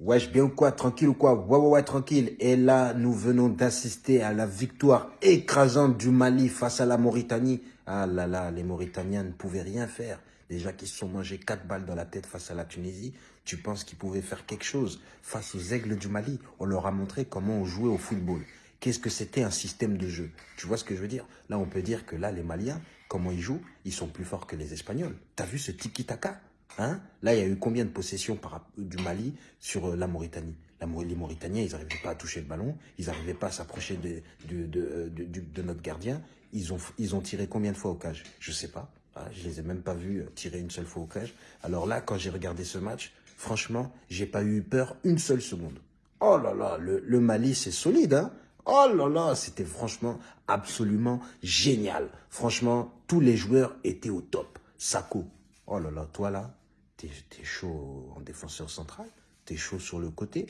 Wesh, bien ou quoi Tranquille ou quoi? Ouais, ouais, ouais, tranquille. Et là, nous venons d'assister à la victoire écrasante du Mali face à la Mauritanie. Ah là là, les Mauritaniens ne pouvaient rien faire. Déjà qu'ils se sont mangés 4 balles dans la tête face à la Tunisie, tu penses qu'ils pouvaient faire quelque chose face aux aigles du Mali? On leur a montré comment on jouait au football. Qu'est-ce que c'était un système de jeu? Tu vois ce que je veux dire? Là, on peut dire que là, les Maliens, comment ils jouent Ils sont plus forts que les Espagnols. T'as vu ce tiki-taka? Hein? Là, il y a eu combien de possessions par, du Mali sur euh, la Mauritanie? Les Mauritaniens, ils n'arrivaient pas à toucher le ballon, ils n'arrivaient pas à s'approcher de, de, notre gardien. Ils ont, ils ont tiré combien de fois au cage? Je ne sais pas. Ah, je les ai même pas vus euh, tirer une seule fois au cage. Alors là, quand j'ai regardé ce match, franchement, j'ai pas eu peur une seule seconde. Oh là là, le, le Mali, c'est solide, hein? Oh là là, c'était franchement absolument génial. Franchement, tous les joueurs étaient au top. Sako, oh là là, toi là, t'es es chaud en défenseur central, t'es chaud sur le côté.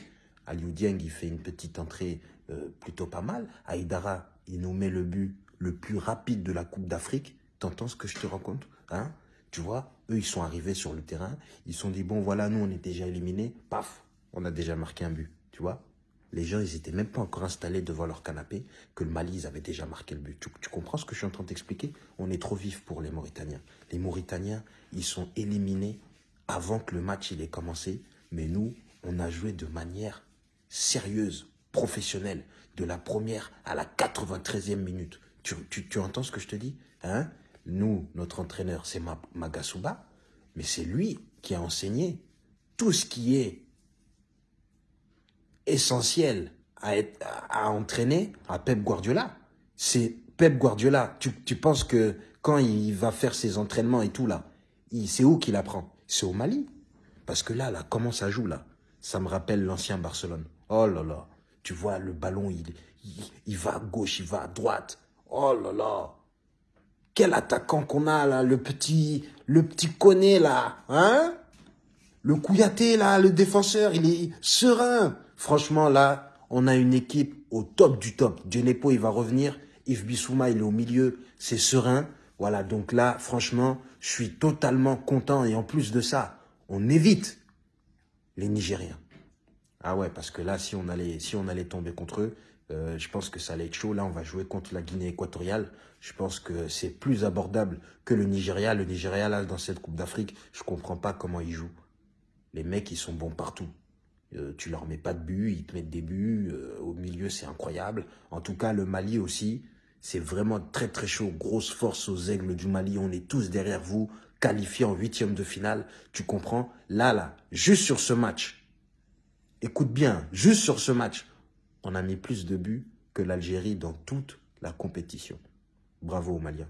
Aliou Dieng, il fait une petite entrée euh, plutôt pas mal. Aïdara, il nous met le but le plus rapide de la Coupe d'Afrique. T'entends ce que je te raconte hein? Tu vois, eux, ils sont arrivés sur le terrain. Ils sont dit, bon, voilà, nous, on est déjà éliminés. Paf, on a déjà marqué un but. Tu vois? Les gens, ils étaient même pas encore installés devant leur canapé que le Mali, ils avaient déjà marqué le but. Tu, comprends ce que je suis en train d'expliquer On est trop vif pour les Mauritaniens. Les Mauritaniens, ils sont éliminés avant que le match il ait commencé, mais nous, on a joué de manière sérieuse, professionnelle, de la première à la 93e minute. Tu, tu, entends ce que je te dis? Hein? Nous, notre entraîneur, c'est Magasuba, mais c'est lui qui a enseigné tout ce qui est essentiel à, être, à, entraîner à Pep Guardiola. C'est Pep Guardiola. Tu, penses que quand il va faire ses entraînements et tout là, c'est où qu'il apprend? C'est au Mali. Parce que là, là, comment ça joue là? Ça me rappelle l'ancien Barcelone. Oh là là, tu vois, le ballon, il, il, va à gauche, il va à droite. Oh là là. Quel attaquant qu'on a là, le petit, le petit Koné là, hein? Le Kouyaté là, le défenseur, il est serein. Franchement là, on a une équipe au top du top. Djenepo, il va revenir. Yves Bissouma, il est au milieu, c'est serein. Voilà, donc là, franchement, je suis totalement content. Et en plus de ça, on évite les Nigériens. Ah ouais, parce que là, si on allait, si on allait tomber contre eux, euh, je pense que ça allait être chaud. Là, on va jouer contre la Guinée équatoriale. Je pense que c'est plus abordable que le Nigeria. Le Nigeria, là, dans cette Coupe d'Afrique, je comprends pas comment ils jouent. Les mecs, ils sont bons partout. Euh, tu leur mets pas de but, ils te mettent des buts. Euh, au milieu, c'est incroyable. En tout cas, le Mali aussi, c'est vraiment très très chaud. Grosse force aux aigles du Mali. On est tous derrière vous, qualifiés en huitième de finale. Tu comprends? Là, là, juste sur ce match, écoute bien, juste sur ce match, on a mis plus de buts que l'Algérie dans toute la compétition. Bravo aux Maliens.